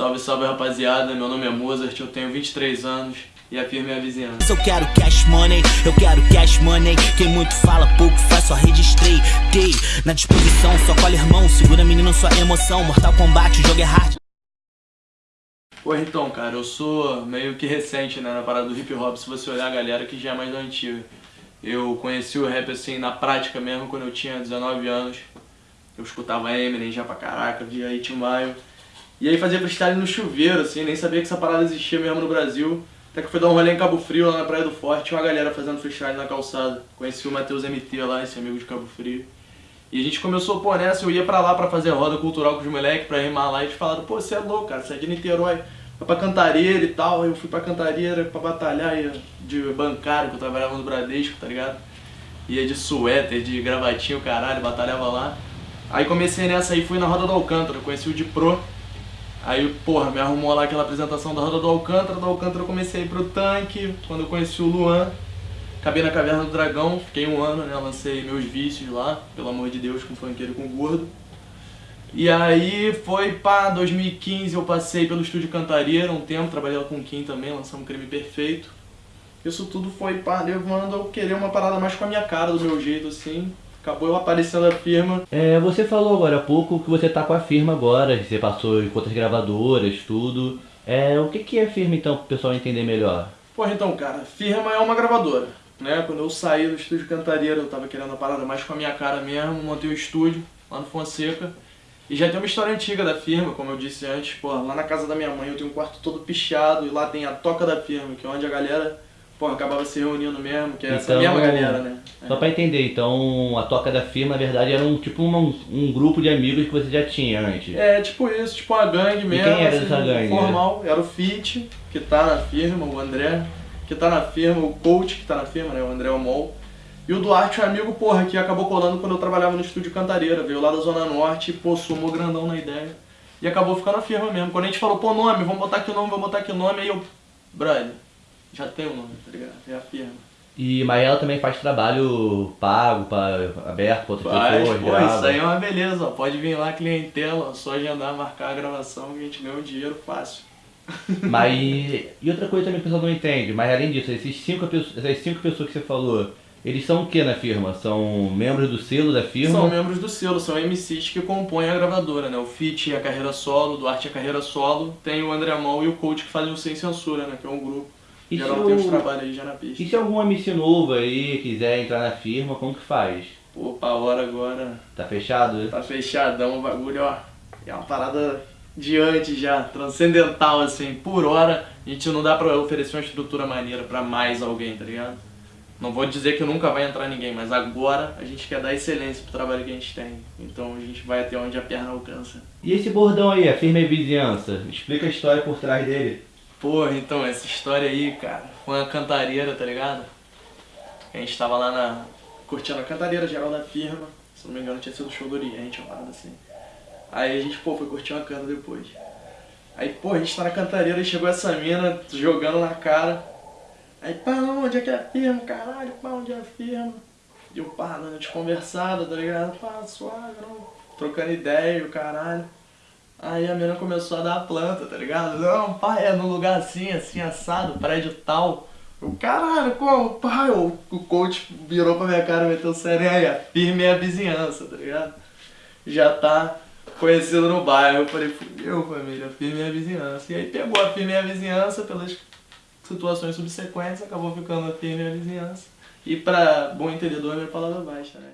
Salve, salve rapaziada, meu nome é Mozart, eu tenho 23 anos e a firme é a vizinhança. Eu quero cash money, eu quero cash money Quem muito fala, pouco faz, só registrei Gay, na disposição, só colhe irmão Segura menino, sua emoção Mortal Kombat, o jogo é hard Pô, então, cara, eu sou meio que recente né, na parada do hip hop, se você olhar a galera que já é mais antiga. Eu conheci o rap assim na prática mesmo quando eu tinha 19 anos. Eu escutava Eminem já pra caraca, via 8 Mile. E aí fazia freestyle no chuveiro, assim, nem sabia que essa parada existia mesmo no Brasil. Até que fui dar um rolê em Cabo Frio, lá na Praia do Forte, tinha uma galera fazendo freestyle na calçada. Conheci o Matheus MT lá, esse amigo de Cabo Frio. E a gente começou, pô, nessa, eu ia pra lá pra fazer roda cultural com os moleques, pra rimar lá, e eles falaram, pô, você é louco, cara, você é de Niterói, vai pra Cantareira e tal. Eu fui pra Cantareira pra batalhar, de bancário, que eu trabalhava no Bradesco, tá ligado? Ia de suéter, de gravatinho, caralho, batalhava lá. Aí comecei nessa aí, fui na Roda do Alcântara, conheci o de Pro, Aí, porra, me arrumou lá aquela apresentação da Roda do Alcântara, do Alcântara eu comecei a ir pro tanque, quando eu conheci o Luan, acabei na Caverna do Dragão, fiquei um ano, né, lancei meus vícios lá, pelo amor de Deus, com funkeiro com gordo. E aí foi pá, 2015 eu passei pelo estúdio Cantareira um tempo, trabalhei com o Kim também, lançamos um Crime Perfeito. Isso tudo foi pá, levando eu querer uma parada mais com a minha cara, do meu jeito assim, acabou aparecendo a firma. É, você falou agora há pouco que você tá com a firma agora, você passou em outras gravadoras, tudo. É, o que, que é firma então, pro pessoal entender melhor? Porra, então, cara, firma é uma gravadora. Né? Quando eu saí do estúdio Cantareira, eu tava querendo a parada mais com a minha cara mesmo, montei um estúdio lá no Fonseca. E já tem uma história antiga da firma, como eu disse antes, porra, lá na casa da minha mãe eu tenho um quarto todo pichado e lá tem a toca da firma, que é onde a galera pô, acabava se reunindo mesmo, que é essa Então, mesma galera, né? Só pra entender, então a Toca da Firma, na verdade, era um tipo um, um grupo de amigos que você já tinha antes. É, tipo isso, tipo uma gangue mesmo. quem era assim, essa gangue? Formal. Era o Fit, que tá na firma, o André, que tá na firma, o Coach, que tá na firma, né? O André Omol. E o Duarte, um amigo, porra, que acabou colando quando eu trabalhava no estúdio Cantareira. Veio lá da Zona Norte, pô, sumou grandão na ideia. E acabou ficando na firma mesmo. Quando a gente falou, pô, nome, vamos botar aqui o nome, vamos botar aqui o nome, aí eu, brother, já tem o nome, tá ligado? É a firma. E, mas ela também faz trabalho pago, pra, aberto pra outras Faz, pessoas, pô, grava. isso aí é uma beleza, ó. Pode vir lá, clientela, só agendar, marcar a gravação que a gente ganha um dinheiro fácil. Mas, e outra coisa também que o pessoal não entende, mas além disso, esses cinco, essas cinco pessoas que você falou, eles são o que na firma? São membros do selo da firma? São membros do selo, são MCs que compõem a gravadora, né? O Fit é a carreira solo, o Duarte é a carreira solo, tem o André Mol e o Coach que fazem o Sem Censura, né? Que é um grupo. E Geral se tem o- trabalhos aí já na pista. E se algum MC novo aí quiser entrar na firma, como que faz? Pô, pra hora agora Tá fechado? tá fechadão o bagulho, ó. É uma parada de antes já, transcendental, assim. Por hora, a gente não dá pra oferecer uma estrutura maneira pra mais alguém, tá ligado? Não vou dizer que nunca vai entrar ninguém, mas agora a gente quer dar excelência pro trabalho que a gente tem. Então a gente vai até onde a perna alcança. E esse bordão aí, a firma e vizinhança? Explica a história por trás dele. Porra, então, essa história aí, cara, foi uma cantareira, tá ligado? A gente tava lá na. curtindo a cantareira geral da firma. Se não me engano, tinha sido o show do Oriente, uma parada assim. Aí a gente, pô, foi curtir uma cana depois. Aí, pô, a gente tá na cantareira e chegou essa mina jogando na cara. Aí, pá, onde é que é a firma, caralho? Pá, onde é a firma? E eu, pá, dando de conversada, tá ligado? Pá, suave, não. Trocando ideia o caralho. Aí a menina começou a dar a planta, tá ligado? Não, pai, é num lugar assim, assim, assado, prédio tal. O caralho, como? Pai, o, o coach virou pra minha cara e meteu sério aí, firme é a vizinhança, tá ligado? Já tá conhecido no bairro. Eu falei, fudeu, família, firme é a vizinhança. E aí pegou a firme é a vizinhança pelas situações subsequentes, acabou ficando a firme é a vizinhança. E pra bom entendedor, minha palavra baixa, né?